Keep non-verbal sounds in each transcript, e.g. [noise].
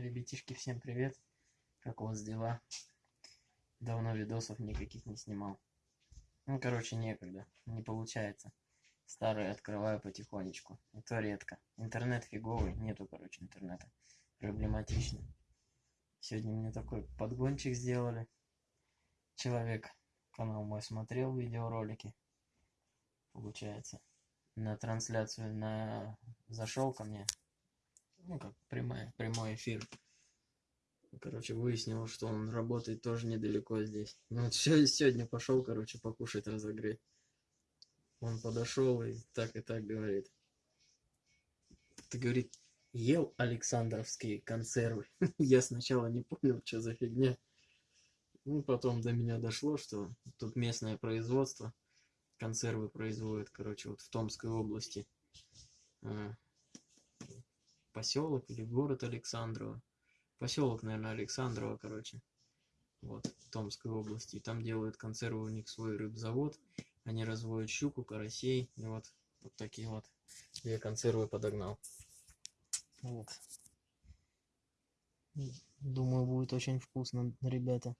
Ребятишки, всем привет. Как у вас дела? Давно видосов никаких не снимал. Ну, короче, некогда. Не получается. Старые открываю потихонечку. Это редко. Интернет фиговый. Нету, короче, интернета. Проблематично. Сегодня мне такой подгончик сделали. Человек канал мой смотрел видеоролики. Получается. На трансляцию на зашел ко мне ну как прямая, прямой эфир. Короче, выяснил, что он работает тоже недалеко здесь. Ну вот сегодня пошел, короче, покушать разогреть. Он подошел и так и так говорит. Ты, говорит, ел Александровские консервы. [laughs] Я сначала не понял, что за фигня. Ну, потом до меня дошло, что тут местное производство. Консервы производят, короче, вот в Томской области. Поселок или город Александрово. Поселок, наверное, Александрово, короче. Вот, Томской области. И там делают консервы, у них свой рыбзавод. Они разводят щуку, карасей. И вот, вот такие вот две консервы подогнал. Вот. Думаю, будет очень вкусно, ребята.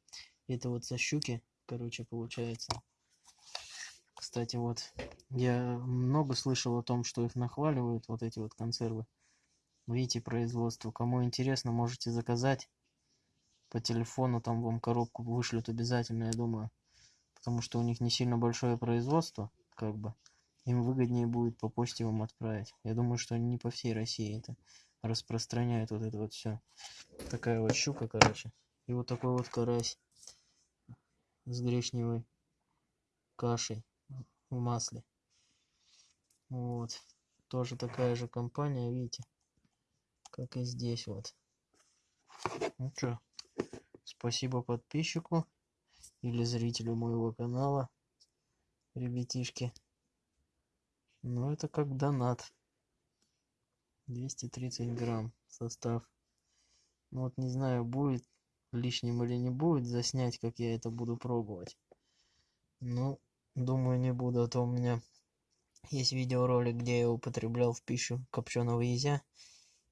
Это вот со щуки, короче, получается. Кстати, вот, я много слышал о том, что их нахваливают, вот эти вот консервы. Видите производство. Кому интересно, можете заказать по телефону, там вам коробку вышлют обязательно, я думаю. Потому что у них не сильно большое производство, как бы. Им выгоднее будет по почте вам отправить. Я думаю, что они не по всей России это распространяют вот это вот все. Такая вот щука, короче. И вот такой вот карась с гречневой кашей в масле. Вот. Тоже такая же компания, видите как и здесь вот. Ну что, спасибо подписчику или зрителю моего канала, ребятишки. Ну, это как донат. 230 грамм состав. Ну, вот не знаю, будет лишним или не будет заснять, как я это буду пробовать. Ну, думаю, не буду, а то у меня есть видеоролик, где я употреблял в пищу копченого язя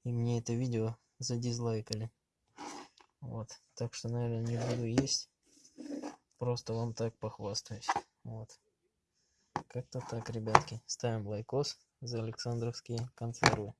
и мне это видео задизлайкали. Вот, так что, наверное, не буду есть. Просто вам так похвастаюсь. Вот. Как-то так, ребятки. Ставим лайкос за Александровские консервы.